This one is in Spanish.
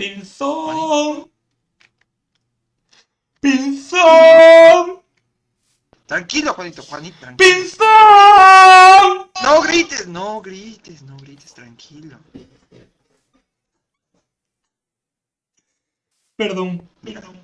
Pinzón. Pinzón. Tranquilo, Juanito, Juanito, tranquilo. Pinzón. No grites, no grites, no grites, tranquilo. Perdón, perdón.